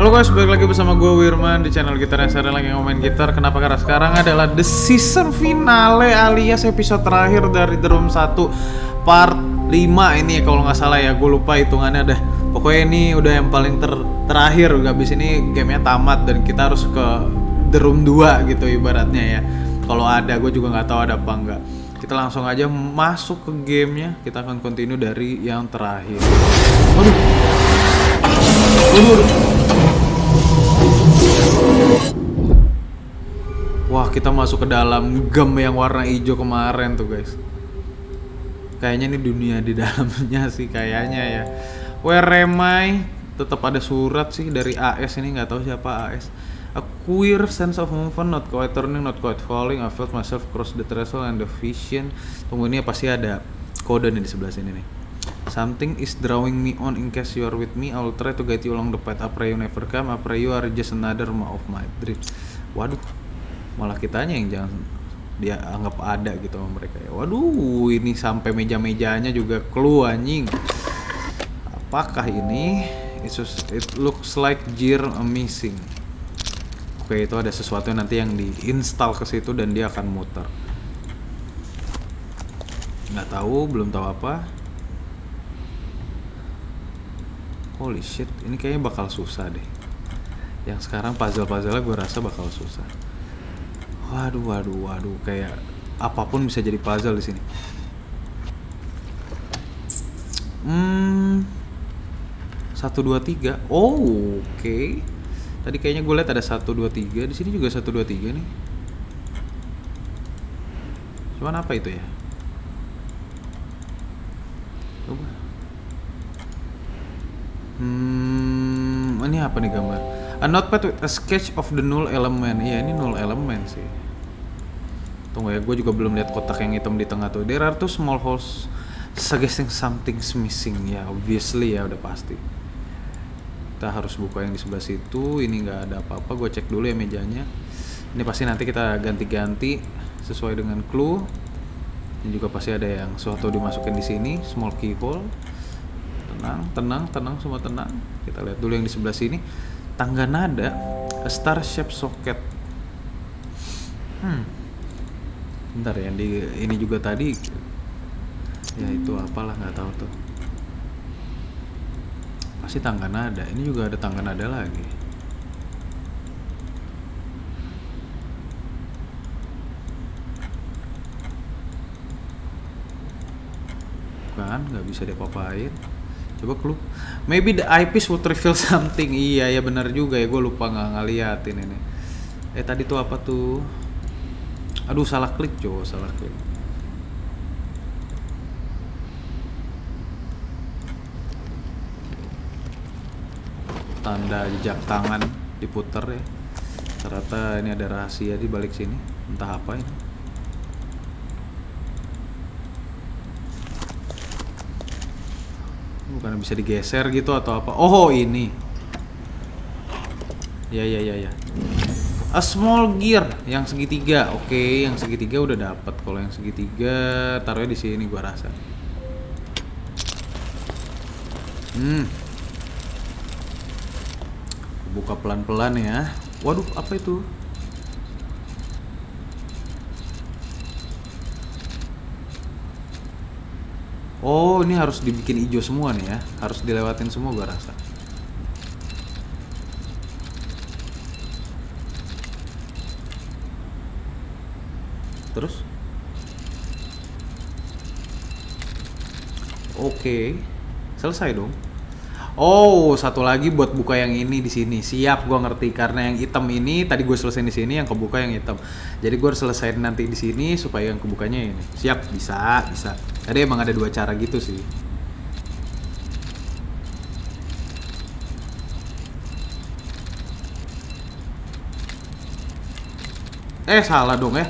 Halo guys, balik lagi bersama gue Wirman di channel Gitar yang sering lagi ngomongin gitar. Kenapa? Karena sekarang adalah the season finale alias episode terakhir dari The Room 1 part 5 ini ya kalau nggak salah ya Gue lupa hitungannya dah Pokoknya ini udah yang paling ter terakhir. Habis ini gamenya tamat dan kita harus ke The Room 2 gitu ibaratnya ya. Kalau ada, gue juga nggak tahu ada apa enggak kita langsung aja masuk ke gamenya. Kita akan continue dari yang terakhir. Waduh. Waduh, Wah, kita masuk ke dalam gem yang warna hijau kemarin tuh, guys. Kayaknya ini dunia di dalamnya sih kayaknya ya. Where am I? Tetap ada surat sih dari AS ini nggak tahu siapa AS. A queer sense of movement, not quite turning, not quite falling. I felt myself cross the threshold and the vision. Tunggu ini pasti ada kode nih di sebelah sini nih. Something is drawing me on in case you are with me. I will try to guide you along the path. I pray you never come. I pray you are just another ma of my dream. Waduh, malah kitanya yang jangan dia anggap ada gitu sama mereka ya. Waduh, ini sampai meja-mejanya juga clue anjing. Apakah ini? It, it looks like gear missing. Oke, itu ada sesuatu nanti yang diinstal ke situ dan dia akan muter. Nggak tahu, belum tahu apa. Holy shit, ini kayaknya bakal susah deh. Yang sekarang puzzle-puzzle gue rasa bakal susah. Waduh, waduh, waduh, kayak apa pun bisa jadi puzzle di sini. Hmm, satu dua tiga. Oh, oke. Okay. Tadi kayaknya gue lihat ada satu dua tiga. Di sini juga satu dua tiga nih. Cuman apa itu ya? Coba. Hmm, ini apa nih gambar? A notepad with a sketch of the null element. Iya, ini null element sih. Tunggu ya, gue juga belum lihat kotak yang hitam di tengah tuh. There are two small holes suggesting something's missing. Ya, obviously ya udah pasti. Kita harus buka yang di sebelah situ. Ini nggak ada apa-apa. Gue cek dulu ya mejanya. Ini pasti nanti kita ganti-ganti sesuai dengan clue. Ini juga pasti ada yang suatu dimasukin di sini, small keyhole tenang tenang tenang semua tenang. Kita lihat dulu yang di sebelah sini. Tangga nada star shape socket. Hmm. Bentar ya di ini juga tadi. Ya itu apalah nggak tahu tuh. Pasti tangga nada. Ini juga ada tangga nada lagi. Kan nggak bisa diapa-apain coba clue. Maybe the eyepiece would reveal something. Iya ya benar juga ya gue lupa nggak ngeliatin ini. Eh tadi tuh apa tuh? Aduh salah klik coba salah klik. Tanda jejak tangan diputer ya. Ternyata ini ada rahasia di balik sini. Entah apa ini bukan bisa digeser gitu atau apa? Oh ini. Ya ya ya ya. A small gear yang segitiga. Oke okay, yang segitiga udah dapat kalau yang segitiga taruhnya di sini gua rasa. Hmm. Buka pelan pelan ya. Waduh apa itu Oh, ini harus dibikin hijau semua nih ya. Harus dilewatin semua gua rasa. Terus? Oke. Selesai dong. Oh, satu lagi buat buka yang ini di sini. Siap, gua ngerti karena yang hitam ini tadi gue selesai di sini, yang kebuka yang hitam. Jadi gue harus selesai nanti di sini supaya yang kebukanya ini. Siap, bisa, bisa. Tadi emang ada dua cara gitu sih. Eh, salah dong ya.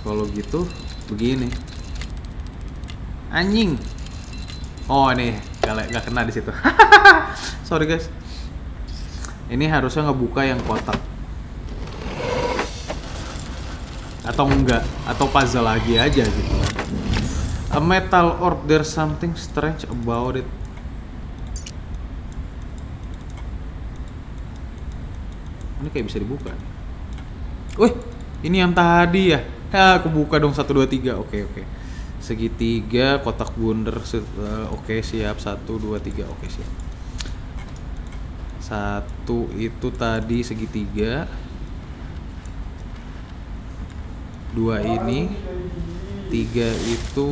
Kalau gitu, begini. Anjing. Oh nih, gak, gak kena di situ. Sorry guys. Ini harusnya ngebuka yang kotak. Atau enggak, atau puzzle lagi aja gitu. A metal orb, there's something strange about it. Ini kayak bisa dibuka. Wih, ini yang tadi ya. Ya, aku buka dong 1 2 3. Oke, oke. Segitiga, kotak bundar. se- eh, Oke, siap. 1 2 3. Oke, siap. Satu itu tadi segitiga. Dua ini. Tiga itu,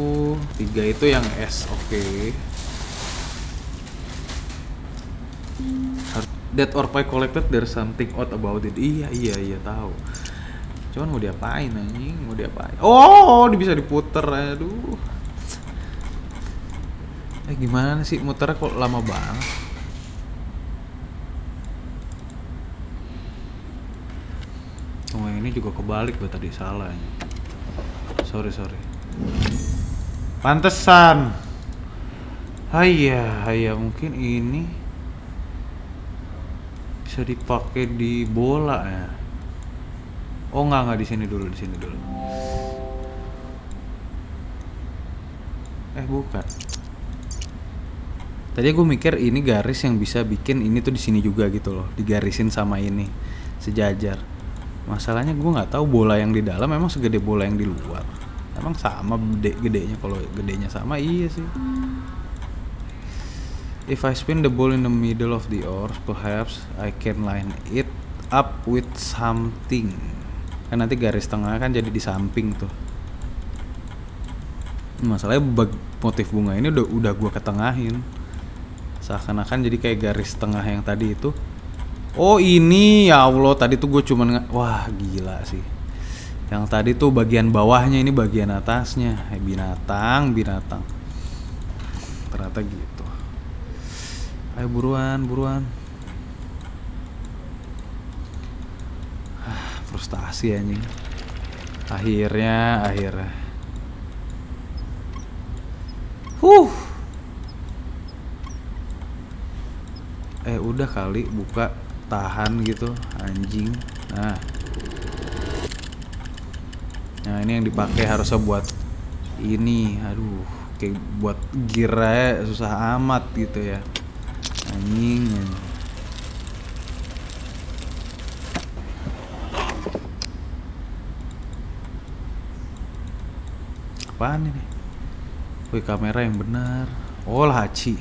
tiga itu yang S. Oke. Harus- Dead or pie collected there's something odd about it. Iya iya iya tahu. Cuman mau diapain anjing? Mau diapain? Oh, bisa diputer. Aduh. Eh gimana sih muternya kok lama banget? Oh ini juga kebalik gue tadi salah ini. Sorry sorry. Pantesan. Hayya, hayya mungkin ini bisa dipakai di bola ya. Oh nggak nggak di sini dulu di sini dulu. Eh bukan. Tadi gue mikir ini garis yang bisa bikin ini tuh di sini juga gitu loh, digarisin sama ini sejajar. Masalahnya gue nggak tahu bola yang di dalam emang segede bola yang di luar. Emang sama gede gedenya kalau gedenya sama iya sih. If I spin the ball in the middle of the oars, perhaps I can line it up with something. Kan nanti garis tengah kan jadi di samping tuh. Masalahnya motif bunga ini udah udah gua ketengahin. Seakan-akan jadi kayak garis tengah yang tadi itu. Oh ini ya Allah tadi tuh gue cuman wah gila sih. Yang tadi tuh bagian bawahnya ini bagian atasnya Eh, binatang binatang. Ternyata gitu. Ayo buruan, buruan. Ah, frustasi anjing. Akhirnya, akhirnya. Huh. Eh udah kali buka tahan gitu anjing. Nah. Nah, ini yang dipakai harusnya buat ini. Aduh, kayak buat gira susah amat gitu ya. Anjing. anjing. Apaan ini? Wih, kamera yang benar. Oh, laci.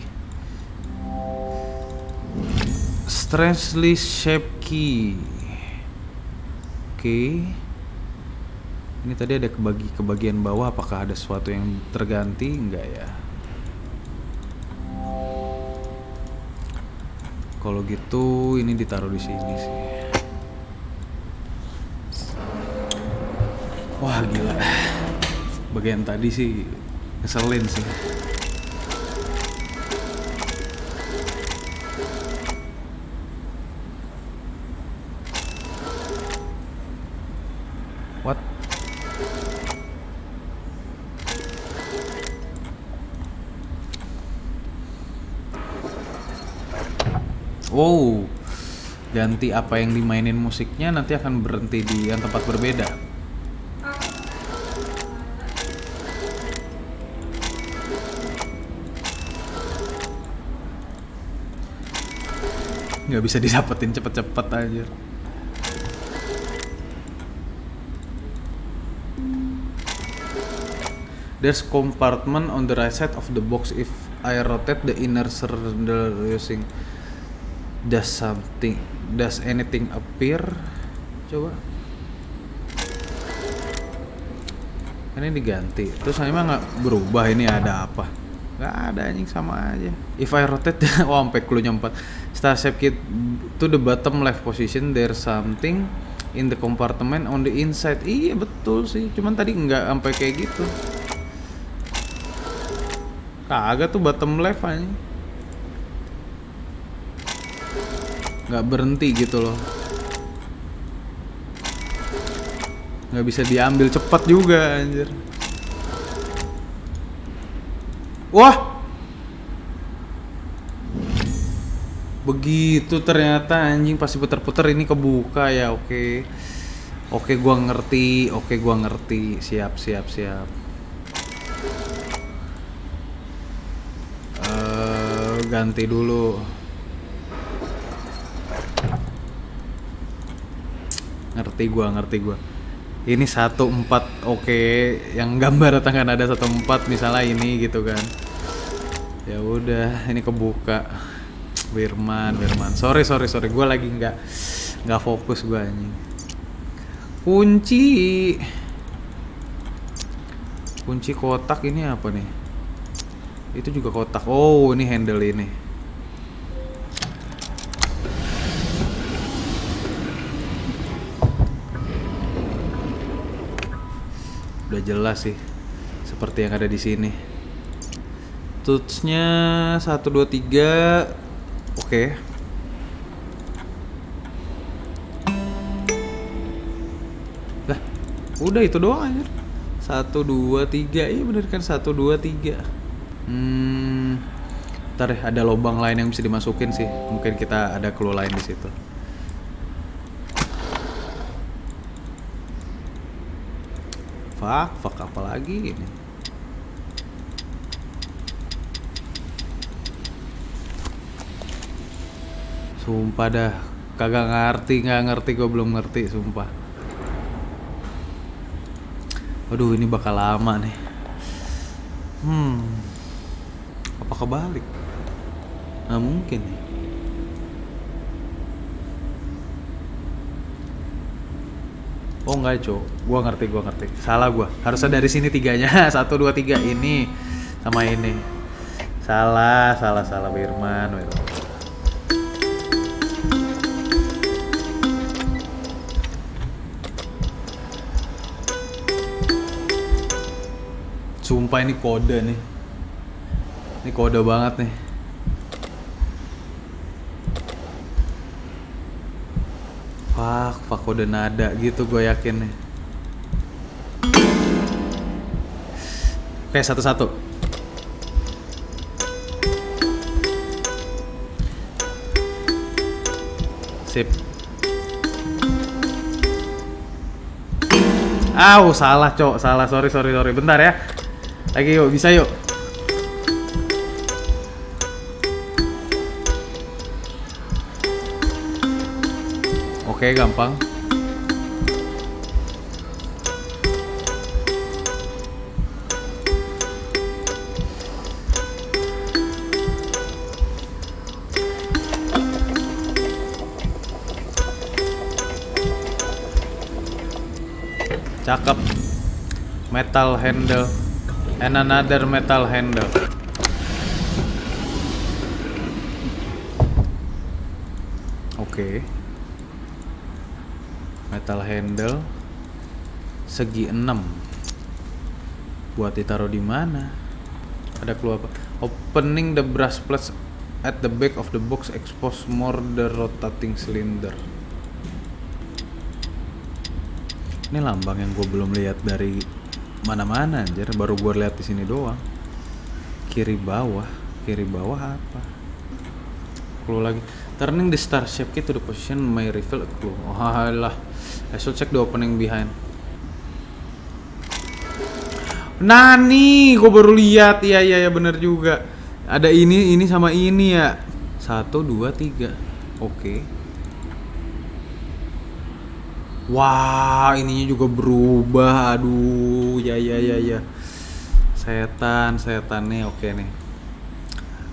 Strangely shaped key. Oke. Ini tadi ada kebagi kebagian bawah apakah ada sesuatu yang terganti enggak ya? Kalau gitu ini ditaruh di sini sih. Wah, gila. Bagian tadi sih ngeselin sih. What? Wow, ganti apa yang dimainin musiknya nanti akan berhenti di yang tempat berbeda. Nggak bisa didapetin cepet-cepet aja. There's compartment on the right side of the box. If I rotate the inner cylinder using does something does anything appear? Coba. Ini diganti. Terus emang nggak berubah ini ada apa? Nggak ada anjing sama aja. If I rotate, oh sampai clue nya 4. Star shape kit to the bottom left position there's something in the compartment on the inside. Iya betul sih. Cuman tadi nggak sampai kayak gitu. Kagak tuh bottom left aja. Nggak berhenti gitu loh. Nggak bisa diambil cepat juga anjir. Wah! Begitu ternyata anjing pasti puter-puter ini kebuka ya oke. Oke gua ngerti, oke gua ngerti. Siap siap siap. Eh, ganti dulu. ngerti gua ngerti gua ini satu empat oke yang gambar tangan ada satu empat misalnya ini gitu kan ya udah ini kebuka Wirman Wirman. Sorry sorry sorry. Gue lagi nggak nggak fokus gue anjing. Kunci. Kunci kotak ini apa nih? Itu juga kotak. Oh ini handle ini. Udah jelas sih seperti yang ada di sini. Tutsnya 123 Oke. Okay. Lah, udah itu doang aja. Satu dua tiga, iya bener kan satu dua tiga. Hmm, ntar deh ada lubang lain yang bisa dimasukin sih. Mungkin kita ada clue lain di situ. Fuck, fuck apa lagi ini? Sumpah dah kagak ngerti nggak ngerti gue belum ngerti sumpah Aduh ini bakal lama nih Hmm Apa kebalik? Nah mungkin nih Oh enggak cok, gua ngerti gua ngerti. Salah gua. Harusnya dari sini tiganya. Satu dua tiga ini sama ini. Salah, salah, salah Wirman. Wirman. Sumpah ini kode nih. Ini kode banget nih. Fuck, fuck kode nada gitu gue yakin nih. Oke, satu-satu. Sip. Aw, salah, Cok. Salah. Sorry, sorry, sorry. Bentar ya. Lagi yuk, bisa yuk. Oke, gampang. Cakep. Metal handle and another metal handle. Oke. Metal handle segi 6. Buat ditaruh di mana? Ada clue apa? Opening the brush plates at the back of the box expose more the rotating cylinder. Ini lambang yang gue belum lihat dari mana-mana anjir, baru gue lihat di sini doang. Kiri bawah, kiri bawah apa? Clue lagi. Turning the star shape key the position may reveal a clue. Oh alah. I should check the opening behind. Nani, gue baru lihat. Iya iya ya bener juga. Ada ini ini sama ini ya. Satu dua tiga. Oke. Wah, ininya juga berubah. Aduh, ya ya ya ya. Setan, setan nih oke nih.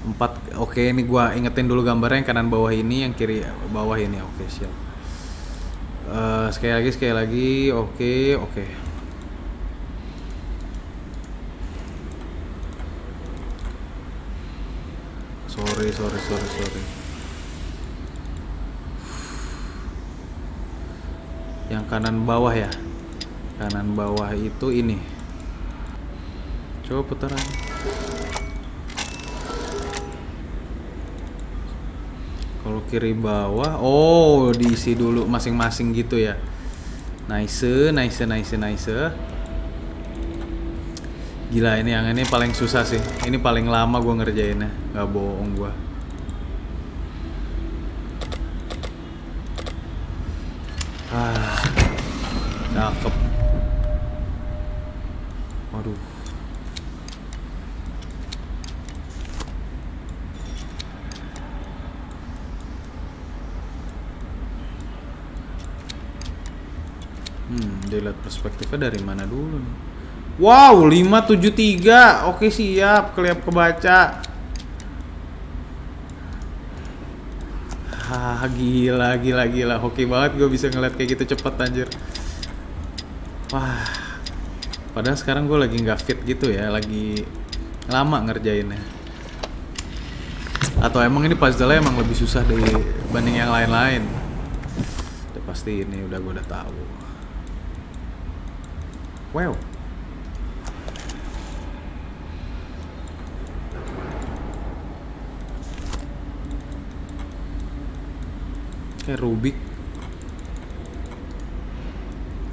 Empat, oke ini gua ingetin dulu gambarnya yang kanan bawah ini, yang kiri bawah ini. Oke, siap. Eh, sekali lagi, sekali lagi. Oke, oke. Sorry, sorry, sorry, sorry. Kanan bawah ya. Kanan bawah itu ini. Coba putaran. Kalau kiri bawah, oh diisi dulu masing-masing gitu ya. Nice, nice, nice, nice. Gila ini yang ini paling susah sih. Ini paling lama gue ngerjainnya, nggak bohong gue. Ah, cakep. Waduh. Dilihat perspektifnya dari mana dulu nih. Wow, 573. Oke, siap. Keliap kebaca. Hah, gila, gila, gila. Hoki banget gue bisa ngeliat kayak gitu cepet anjir. Wah. Padahal sekarang gue lagi nggak fit gitu ya, lagi lama ngerjainnya. Atau emang ini puzzle emang lebih susah dibanding yang lain-lain. Udah pasti ini udah gue udah tahu. Wow. Kayak Rubik.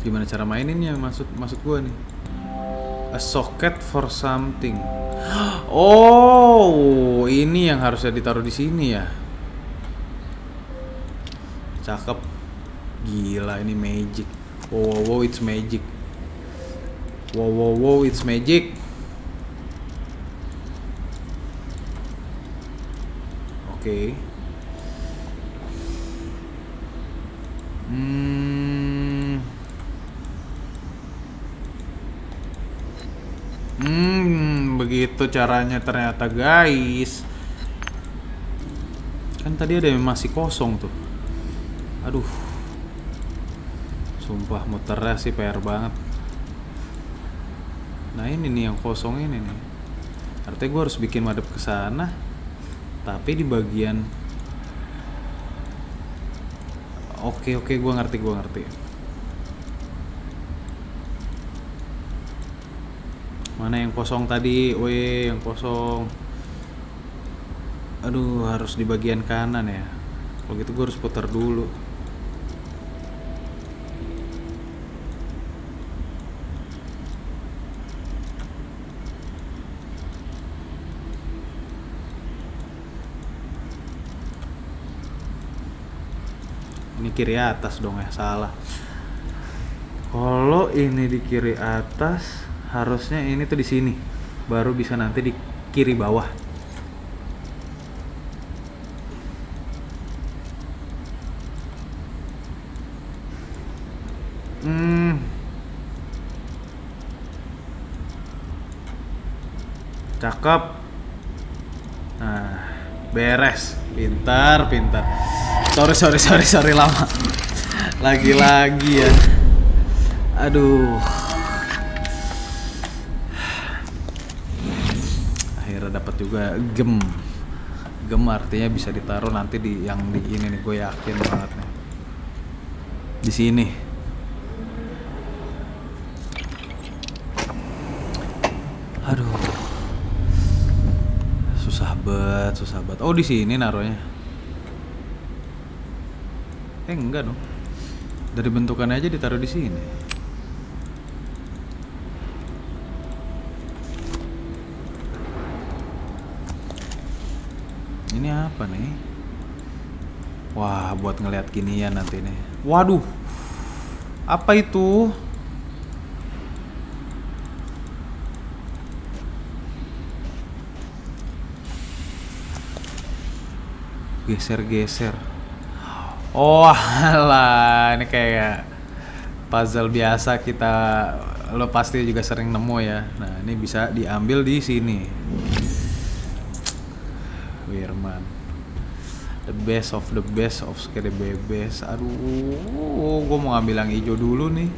Gimana cara maininnya maksud maksud gua nih? A socket for something. Oh, ini yang harusnya ditaruh di sini ya. Cakep. Gila ini magic. Wow, wow, wow it's magic. Wow, wow, wow, it's magic. Oke. Hmm. Hmm, begitu caranya ternyata guys. Kan tadi ada yang masih kosong tuh. Aduh. Sumpah muternya sih PR banget. Nah ini nih yang kosong ini nih. Artinya gue harus bikin madep ke sana. Tapi di bagian Oke oke gue ngerti gue ngerti. Mana yang kosong tadi? Weh yang kosong. Aduh harus di bagian kanan ya. Kalau gitu gue harus putar dulu. Ini kiri atas dong ya, salah. Kalau ini di kiri atas, harusnya ini tuh di sini. Baru bisa nanti di kiri bawah. Hmm. Cakep. Nah, beres. Pintar, pintar. Sorry, sorry, sorry, sorry lama. Lagi-lagi ya. Aduh. Akhirnya dapat juga gem. Gem artinya bisa ditaruh nanti di yang di ini nih, gue yakin banget nih. Di sini. Aduh. Susah banget, susah banget. Oh, di sini naruhnya. Eh enggak dong. Dari bentukannya aja ditaruh di sini. Ini apa nih? Wah, buat ngeliat ginian nanti nih. Waduh. Apa itu? Geser-geser. Oh alah, ini kayak puzzle biasa kita lo pasti juga sering nemu ya. Nah, ini bisa diambil di sini. Wirman. The best of the best of skede bebes. Aduh, gue mau ngambil yang hijau dulu nih.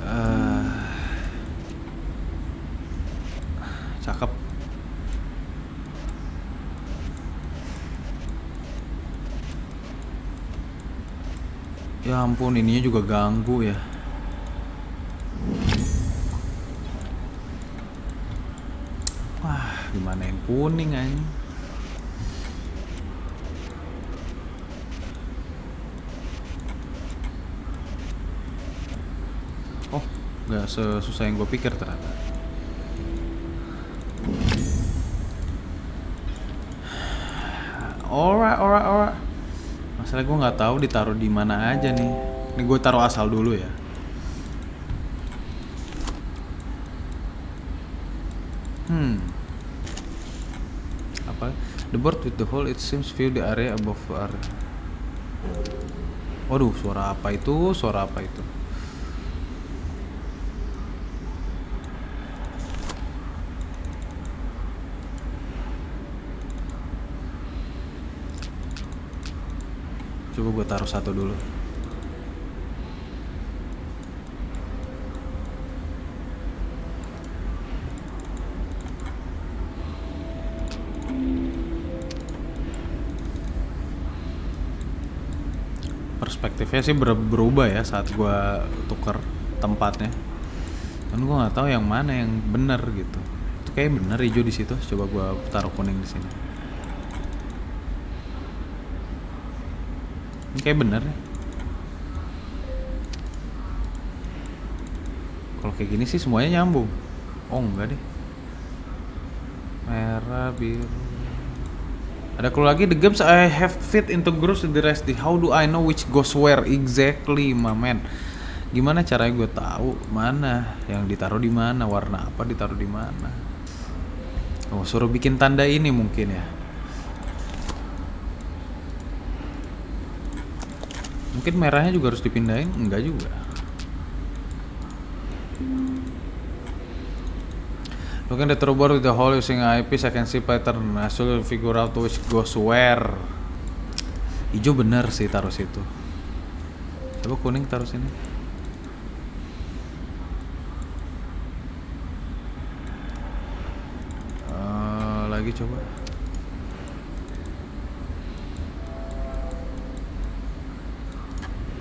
Eh, cakep. Ya ampun, ininya juga ganggu ya. Wah, gimana yang kuning aja? Oh, nggak sesusah yang gue pikir ternyata. Alright, alright, alright. Masalah gue nggak tahu ditaruh di mana aja nih. Ini gue taruh asal dulu ya. Hmm. Apa? The board with the hole it seems view the area above area. Waduh, suara apa itu? Suara apa itu? Coba gue taruh satu dulu. Perspektifnya sih ber- berubah ya saat gue tuker tempatnya. Dan gue nggak tahu yang mana yang benar gitu. Itu kayak bener hijau di situ. Coba gue taruh kuning di sini. Kayak bener ya. Kalau kayak gini sih semuanya nyambung. Oh enggak deh. Merah, biru. Ada clue lagi, the games I have fit into groups the rest. How do I know which goes where exactly, my man? Gimana caranya gue tahu mana yang ditaruh di mana, warna apa ditaruh di mana? Oh, suruh bikin tanda ini mungkin ya. Mungkin merahnya juga harus dipindahin? Enggak juga. Looking at the board with the hole using eyepiece, I can see pattern. I should figure out which goes where. Hijau bener sih taruh situ. Coba kuning taruh sini. Eh, lagi coba.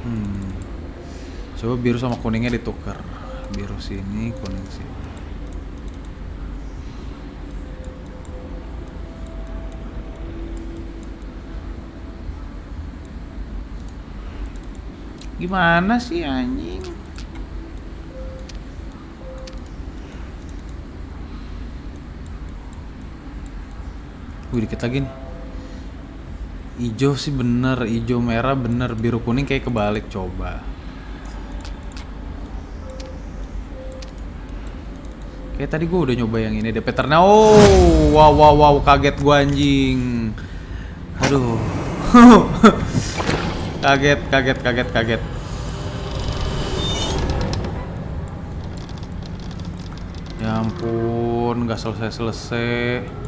Hmm. Coba biru sama kuningnya ditukar. Biru sini, kuning sini. Gimana sih anjing? Wih dikit lagi nih. Ijo sih bener, ijo merah bener, biru kuning kayak kebalik coba. Kayak tadi gue udah nyoba yang ini deh patternnya. Oh, wow wow wow kaget gue anjing. Aduh. kaget kaget kaget kaget. Ya ampun, nggak selesai-selesai.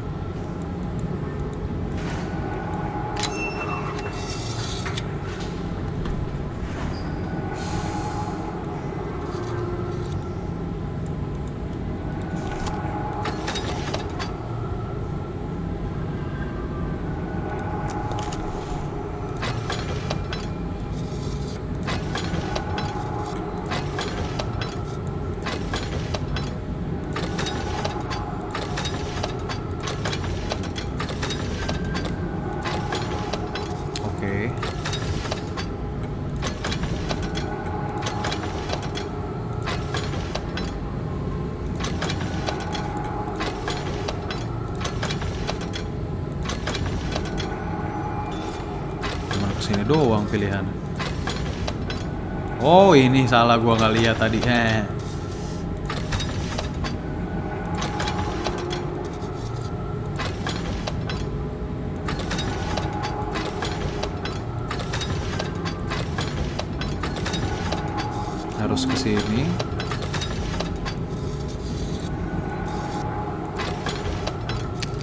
Doang pilihan. Oh ini salah gua nggak lihat tadi. Eh. Harus ke sini.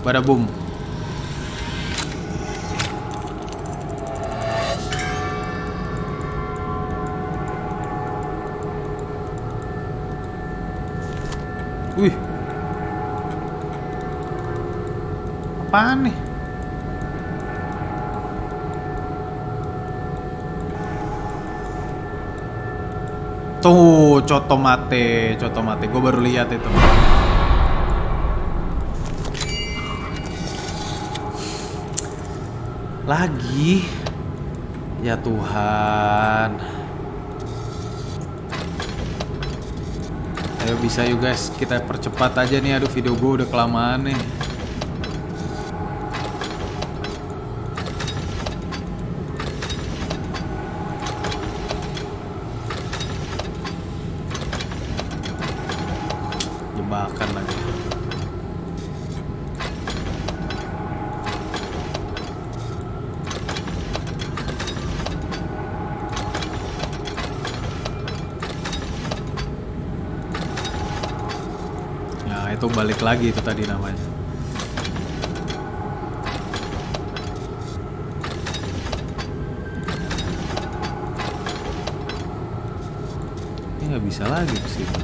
Bada boom. Wih. Apaan nih? Tuh, coto mate, coto mate. Gue baru lihat itu. Lagi. Ya Tuhan. Ayo bisa yuk guys, kita percepat aja nih. Aduh video gue udah kelamaan nih. Jebakan lagi. Atau balik lagi itu tadi namanya. Ini nggak bisa lagi situ.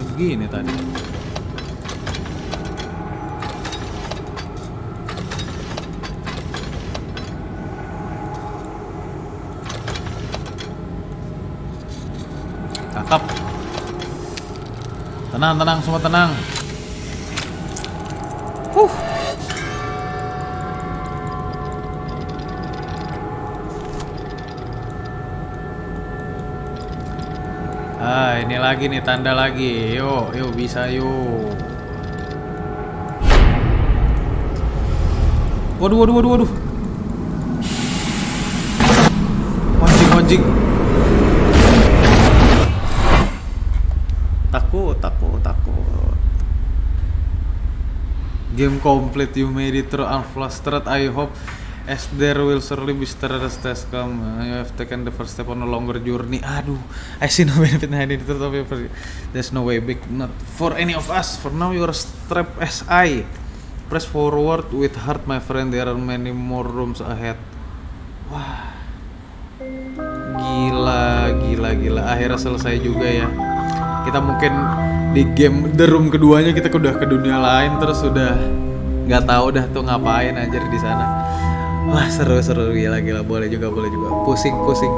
Begini tadi. Cakep. Tenang, tenang, semua tenang. Huh. Ah, ini lagi nih tanda lagi. Yuk, yuk bisa yuk. Waduh, waduh, waduh, waduh. Anjing, anjing. Game complete, you made it through unflustered. I hope as there will surely be stress test come. You have taken the first step on a longer journey. Aduh, I see no benefit in hiding your There's no way back, not for any of us. For now, you are strapped as I. Press forward with heart, my friend. There are many more rooms ahead. Wah, gila, gila, gila. Akhirnya selesai juga ya kita mungkin di game The Room keduanya kita udah ke dunia lain terus udah nggak tahu dah tuh ngapain aja di sana wah seru seru gila gila boleh juga boleh juga pusing pusing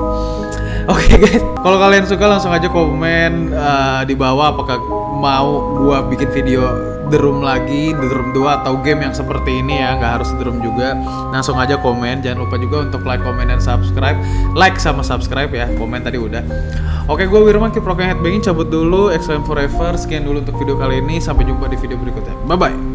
oke guys kalau kalian suka langsung aja komen uh, di bawah apakah mau gua bikin video The Room lagi, The Room 2 atau game yang seperti ini ya, nggak harus The Room juga. Langsung aja komen, jangan lupa juga untuk like, comment, dan subscribe. Like sama subscribe ya, komen tadi udah. Oke, gue Wirman, rocking headbanging, cabut dulu, Exclaim Forever. Sekian dulu untuk video kali ini, sampai jumpa di video berikutnya. Bye-bye.